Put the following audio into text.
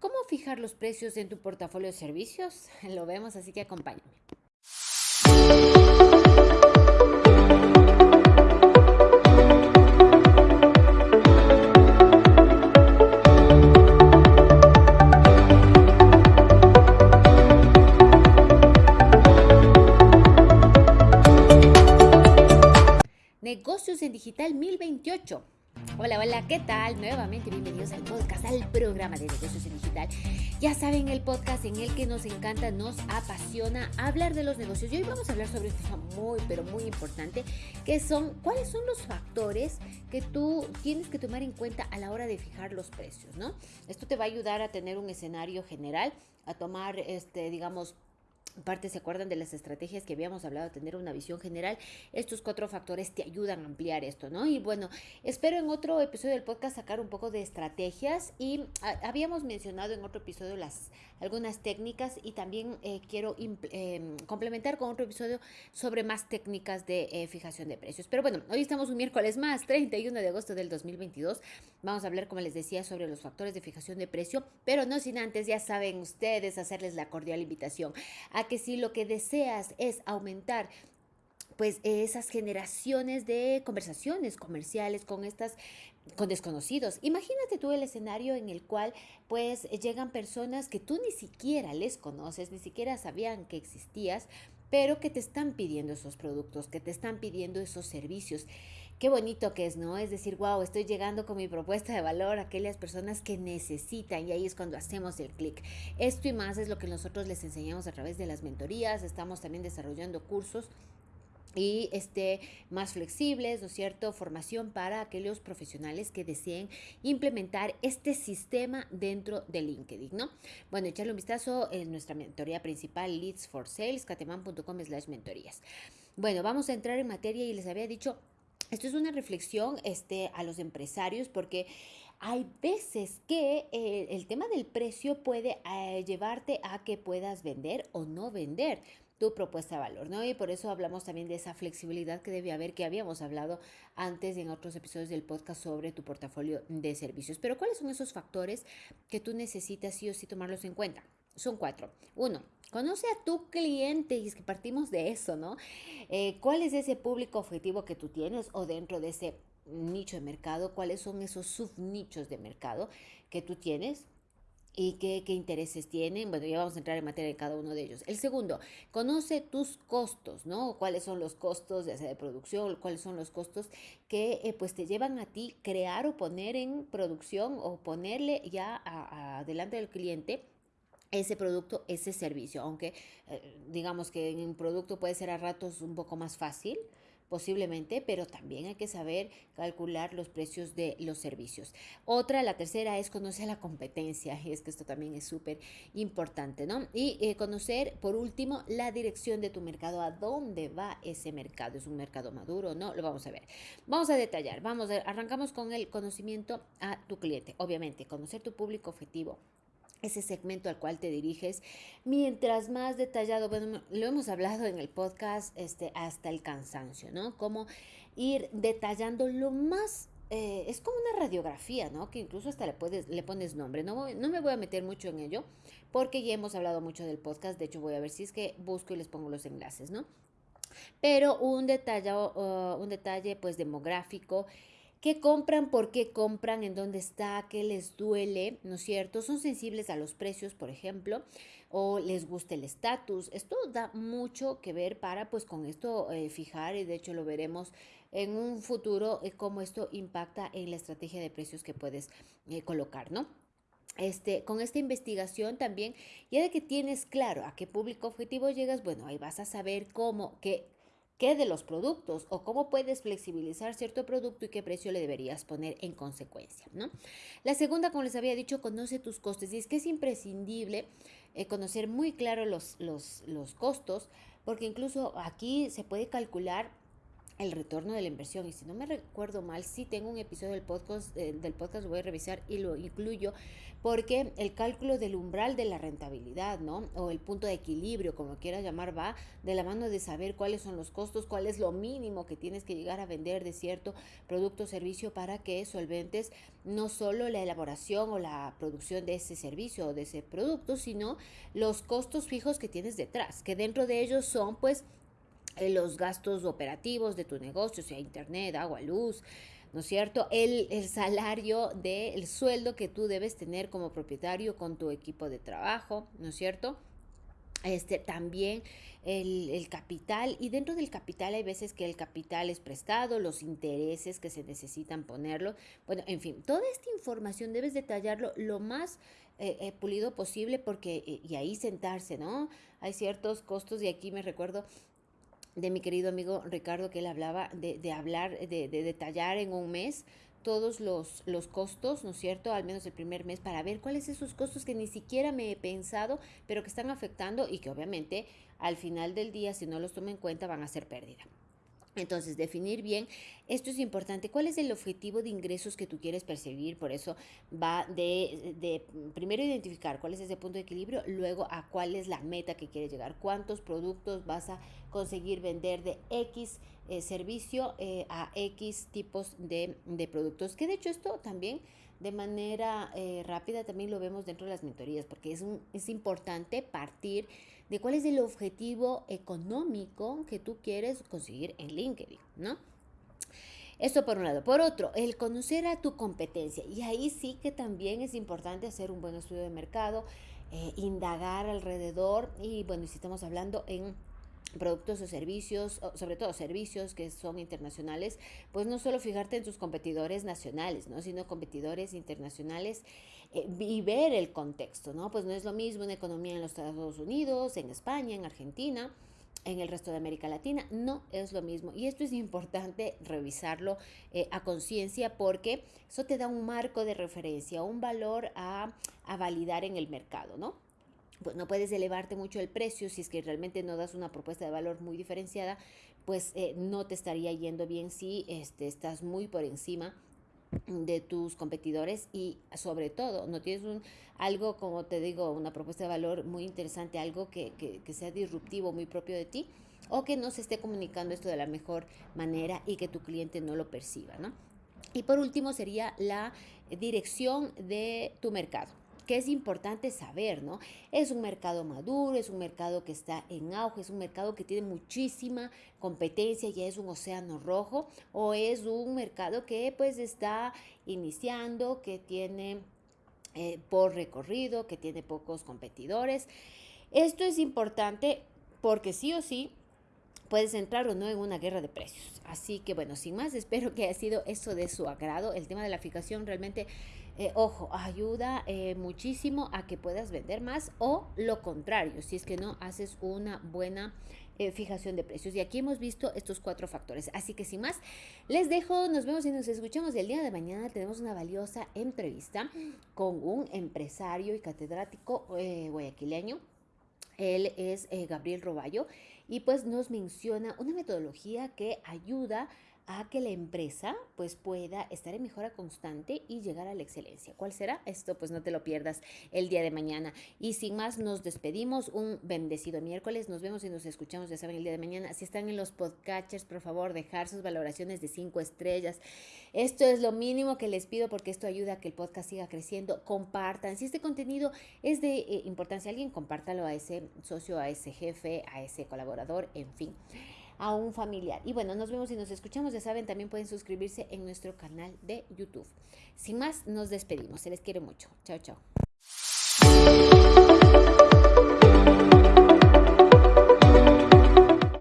¿Cómo fijar los precios en tu portafolio de servicios? Lo vemos, así que acompáñame. Negocios en Digital 1028 Hola, hola, ¿qué tal? Nuevamente bienvenidos al podcast, al programa de negocios en digital. Ya saben, el podcast en el que nos encanta, nos apasiona hablar de los negocios. Y hoy vamos a hablar sobre un tema muy, pero muy importante, que son cuáles son los factores que tú tienes que tomar en cuenta a la hora de fijar los precios, ¿no? Esto te va a ayudar a tener un escenario general, a tomar, este, digamos, parte se acuerdan de las estrategias que habíamos hablado, tener una visión general, estos cuatro factores te ayudan a ampliar esto, ¿no? Y bueno, espero en otro episodio del podcast sacar un poco de estrategias y ah, habíamos mencionado en otro episodio las algunas técnicas y también eh, quiero em, complementar con otro episodio sobre más técnicas de eh, fijación de precios. Pero bueno, hoy estamos un miércoles más, 31 de agosto del 2022. Vamos a hablar, como les decía, sobre los factores de fijación de precio, pero no sin antes, ya saben ustedes, hacerles la cordial invitación a que si lo que deseas es aumentar pues esas generaciones de conversaciones comerciales con estas con desconocidos. Imagínate tú el escenario en el cual pues llegan personas que tú ni siquiera les conoces, ni siquiera sabían que existías, pero que te están pidiendo esos productos, que te están pidiendo esos servicios. Qué bonito que es, ¿no? Es decir, wow, estoy llegando con mi propuesta de valor a aquellas personas que necesitan y ahí es cuando hacemos el clic. Esto y más es lo que nosotros les enseñamos a través de las mentorías, estamos también desarrollando cursos y este, más flexibles, ¿no es cierto? Formación para aquellos profesionales que deseen implementar este sistema dentro de LinkedIn, ¿no? Bueno, echarle un vistazo en nuestra mentoría principal, Leads for Sales, cateman.com slash mentorías. Bueno, vamos a entrar en materia y les había dicho esto es una reflexión este, a los empresarios porque hay veces que eh, el tema del precio puede eh, llevarte a que puedas vender o no vender tu propuesta de valor, ¿no? Y por eso hablamos también de esa flexibilidad que debe haber, que habíamos hablado antes en otros episodios del podcast sobre tu portafolio de servicios. Pero ¿cuáles son esos factores que tú necesitas sí o sí tomarlos en cuenta? Son cuatro. Uno, conoce a tu cliente y es que partimos de eso, ¿no? Eh, ¿Cuál es ese público objetivo que tú tienes o dentro de ese nicho de mercado? ¿Cuáles son esos subnichos de mercado que tú tienes? y qué, intereses tienen. Bueno, ya vamos a entrar en materia de cada uno de ellos. El segundo, conoce tus costos, ¿no? ¿Cuáles son los costos, ya sea de producción, cuáles son los costos que eh, pues te llevan a ti crear o poner en producción o ponerle ya adelante del cliente ese producto, ese servicio, aunque eh, digamos que en un producto puede ser a ratos un poco más fácil, posiblemente, pero también hay que saber calcular los precios de los servicios. Otra, la tercera, es conocer la competencia, y es que esto también es súper importante, ¿no? Y eh, conocer, por último, la dirección de tu mercado, a dónde va ese mercado, es un mercado maduro, ¿no? Lo vamos a ver. Vamos a detallar, vamos, a, arrancamos con el conocimiento a tu cliente, obviamente, conocer tu público objetivo, ese segmento al cual te diriges. Mientras más detallado, bueno, lo hemos hablado en el podcast este, hasta el cansancio, ¿no? Cómo ir detallando lo más... Eh, es como una radiografía, ¿no? Que incluso hasta le, puedes, le pones nombre. No, no me voy a meter mucho en ello porque ya hemos hablado mucho del podcast. De hecho, voy a ver si es que busco y les pongo los enlaces, ¿no? Pero un detalle, uh, un detalle pues demográfico ¿Qué compran? ¿Por qué compran? ¿En dónde está? ¿Qué les duele? ¿No es cierto? ¿Son sensibles a los precios, por ejemplo? ¿O les gusta el estatus? Esto da mucho que ver para, pues, con esto eh, fijar, y de hecho lo veremos en un futuro, eh, cómo esto impacta en la estrategia de precios que puedes eh, colocar, ¿no? Este, con esta investigación también, ya de que tienes claro a qué público objetivo llegas, bueno, ahí vas a saber cómo, qué qué de los productos o cómo puedes flexibilizar cierto producto y qué precio le deberías poner en consecuencia, ¿no? La segunda, como les había dicho, conoce tus costes y es que es imprescindible eh, conocer muy claro los, los, los costos porque incluso aquí se puede calcular el retorno de la inversión. Y si no me recuerdo mal, sí tengo un episodio del podcast, eh, del podcast, voy a revisar y lo incluyo, porque el cálculo del umbral de la rentabilidad, ¿no? O el punto de equilibrio, como quieras llamar, va de la mano de saber cuáles son los costos, cuál es lo mínimo que tienes que llegar a vender de cierto producto o servicio para que solventes no solo la elaboración o la producción de ese servicio o de ese producto, sino los costos fijos que tienes detrás, que dentro de ellos son pues los gastos operativos de tu negocio, sea internet, agua, luz, ¿no es cierto? El, el salario del sueldo que tú debes tener como propietario con tu equipo de trabajo, ¿no es cierto? Este, también el, el, capital y dentro del capital hay veces que el capital es prestado, los intereses que se necesitan ponerlo, bueno, en fin, toda esta información debes detallarlo lo más eh, eh, pulido posible porque, y ahí sentarse, ¿no? Hay ciertos costos y aquí me recuerdo de mi querido amigo Ricardo, que él hablaba de, de hablar, de, de, detallar en un mes todos los, los costos, ¿no es cierto? Al menos el primer mes, para ver cuáles esos costos que ni siquiera me he pensado, pero que están afectando y que obviamente al final del día, si no los tomo en cuenta, van a ser pérdida. Entonces, definir bien, esto es importante, cuál es el objetivo de ingresos que tú quieres percibir, por eso va de, primero identificar cuál es ese punto de equilibrio, luego a cuál es la meta que quieres llegar, cuántos productos vas a conseguir vender de X eh, servicio eh, a X tipos de productos, que de hecho esto también de manera eh, rápida también lo vemos dentro de las mentorías, porque es, un, es importante partir de cuál es el objetivo económico que tú quieres conseguir en LinkedIn, ¿no? Esto por un lado. Por otro, el conocer a tu competencia. Y ahí sí que también es importante hacer un buen estudio de mercado, eh, indagar alrededor. Y bueno, si estamos hablando en productos o servicios, sobre todo servicios que son internacionales, pues no solo fijarte en tus competidores nacionales, ¿no? sino competidores internacionales eh, y ver el contexto, ¿no? Pues no es lo mismo una economía en los Estados Unidos, en España, en Argentina, en el resto de América Latina, no es lo mismo. Y esto es importante revisarlo eh, a conciencia porque eso te da un marco de referencia, un valor a, a validar en el mercado, ¿no? Pues no puedes elevarte mucho el precio si es que realmente no das una propuesta de valor muy diferenciada, pues eh, no te estaría yendo bien si este, estás muy por encima de tus competidores y sobre todo no tienes un algo como te digo una propuesta de valor muy interesante algo que, que, que sea disruptivo muy propio de ti o que no se esté comunicando esto de la mejor manera y que tu cliente no lo perciba ¿no? y por último sería la dirección de tu mercado que es importante saber, ¿no? Es un mercado maduro, es un mercado que está en auge, es un mercado que tiene muchísima competencia, ya es un océano rojo, o es un mercado que pues está iniciando, que tiene eh, por recorrido, que tiene pocos competidores. Esto es importante porque sí o sí puedes entrar o no en una guerra de precios. Así que bueno, sin más, espero que haya sido eso de su agrado. El tema de la fijación realmente eh, ojo, ayuda eh, muchísimo a que puedas vender más o lo contrario, si es que no haces una buena eh, fijación de precios. Y aquí hemos visto estos cuatro factores. Así que sin más, les dejo, nos vemos y nos escuchamos el día de mañana. Tenemos una valiosa entrevista con un empresario y catedrático guayaquileño. Él es Gabriel Roballo y pues nos menciona una metodología que ayuda a que la empresa pues pueda estar en mejora constante y llegar a la excelencia. ¿Cuál será? Esto pues no te lo pierdas el día de mañana. Y sin más nos despedimos. Un bendecido miércoles. Nos vemos y nos escuchamos, ya saben, el día de mañana. Si están en los podcatchers, por favor, dejar sus valoraciones de cinco estrellas. Esto es lo mínimo que les pido porque esto ayuda a que el podcast siga creciendo. Compartan. Si este contenido es de eh, importancia a alguien, compártalo a ese socio, a ese jefe, a ese colaborador, en fin a un familiar. Y bueno, nos vemos y nos escuchamos. Ya saben, también pueden suscribirse en nuestro canal de YouTube. Sin más, nos despedimos. Se les quiere mucho. Chao, chao.